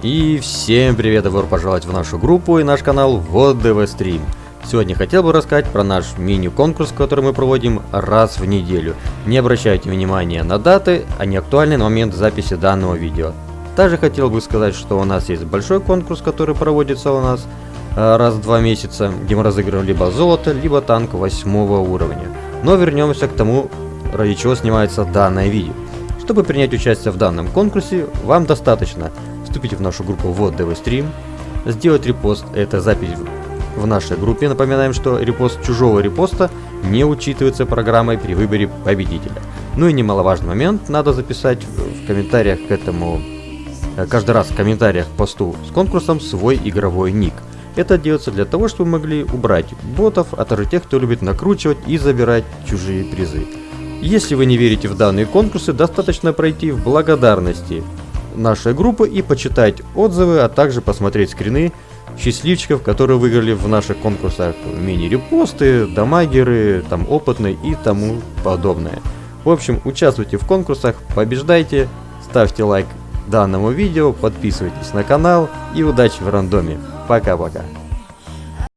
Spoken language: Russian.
И всем привет, добро пожаловать в нашу группу и наш канал Вот ДВ Стрим. Сегодня хотел бы рассказать про наш мини-конкурс, который мы проводим раз в неделю. Не обращайте внимания на даты, они актуальны на момент записи данного видео. Также хотел бы сказать, что у нас есть большой конкурс, который проводится у нас э, раз в два месяца, где мы разыгрываем либо золото, либо танк восьмого уровня. Но вернемся к тому, ради чего снимается данное видео. Чтобы принять участие в данном конкурсе, вам достаточно вступить в нашу группу ДВ Стрим, сделать репост, это запись в нашей группе. Напоминаем, что репост чужого репоста не учитывается программой при выборе победителя. Ну и немаловажный момент, надо записать в комментариях к этому, э, каждый раз в комментариях к посту с конкурсом свой игровой ник. Это делается для того, чтобы могли убрать ботов, а также тех, кто любит накручивать и забирать чужие призы. Если вы не верите в данные конкурсы, достаточно пройти в благодарности нашей группы и почитать отзывы, а также посмотреть скрины счастливчиков, которые выиграли в наших конкурсах мини-репосты, дамагеры, там опытные и тому подобное. В общем, участвуйте в конкурсах, побеждайте, ставьте лайк данному видео, подписывайтесь на канал и удачи в рандоме. Пока-пока.